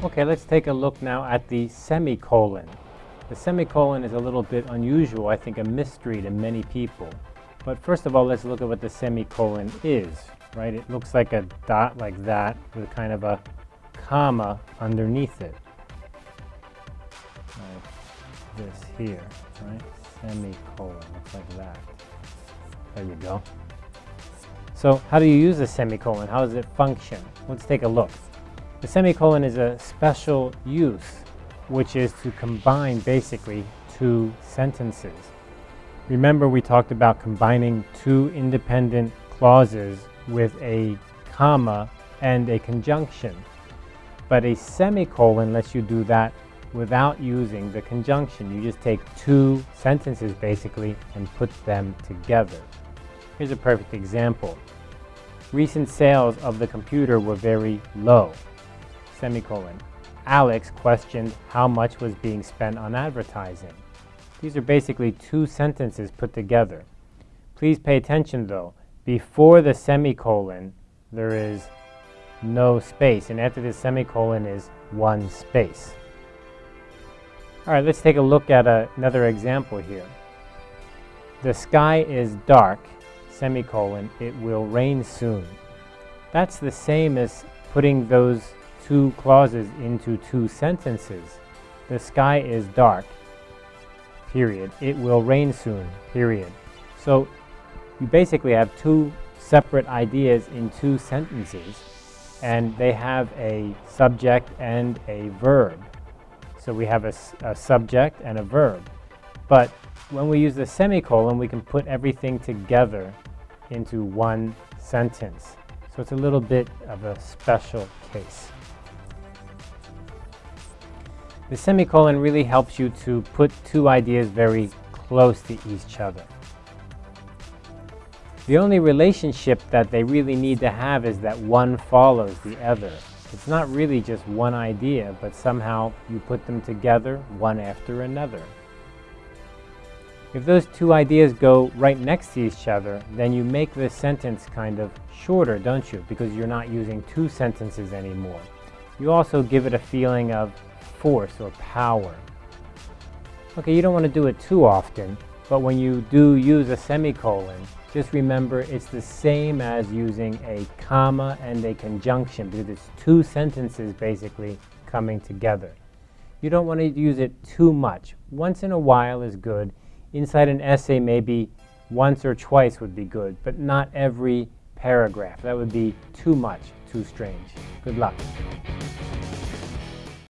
Okay, let's take a look now at the semicolon. The semicolon is a little bit unusual, I think a mystery to many people. But first of all, let's look at what the semicolon is, right? It looks like a dot like that with kind of a comma underneath it. Like this here, right? Semicolon, looks like that. There you go. So how do you use a semicolon? How does it function? Let's take a look. The semicolon is a special use, which is to combine basically two sentences. Remember we talked about combining two independent clauses with a comma and a conjunction. But a semicolon lets you do that without using the conjunction. You just take two sentences basically and put them together. Here's a perfect example. Recent sales of the computer were very low semicolon. Alex questioned how much was being spent on advertising. These are basically two sentences put together. Please pay attention though. Before the semicolon, there is no space, and after the semicolon is one space. All right, let's take a look at a, another example here. The sky is dark, semicolon, it will rain soon. That's the same as putting those two clauses into two sentences. The sky is dark, period. It will rain soon, period. So you basically have two separate ideas in two sentences, and they have a subject and a verb. So we have a, a subject and a verb. But when we use the semicolon, we can put everything together into one sentence. So it's a little bit of a special case. The semicolon really helps you to put two ideas very close to each other. The only relationship that they really need to have is that one follows the other. It's not really just one idea, but somehow you put them together one after another. If those two ideas go right next to each other, then you make the sentence kind of shorter, don't you? Because you're not using two sentences anymore. You also give it a feeling of force or power. Okay, you don't want to do it too often, but when you do use a semicolon, just remember it's the same as using a comma and a conjunction because it's two sentences basically coming together. You don't want to use it too much. Once in a while is good. Inside an essay, maybe once or twice would be good, but not every paragraph. That would be too much, too strange. Good luck.